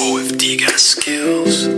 OFD got skills.